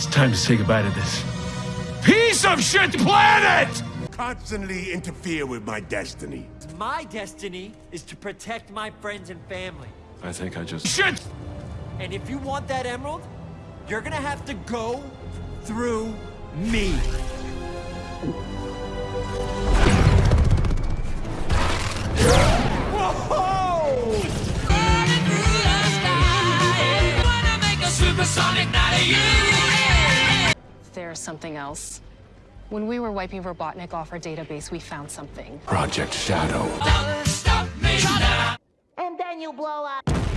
It's time to say goodbye to this piece of shit planet! Constantly interfere with my destiny. My destiny is to protect my friends and family. I think I just... Shit! And if you want that emerald, you're gonna have to go through me. Whoa! There's something else. When we were wiping Robotnik off our database, we found something. Project Shadow. And then you blow up.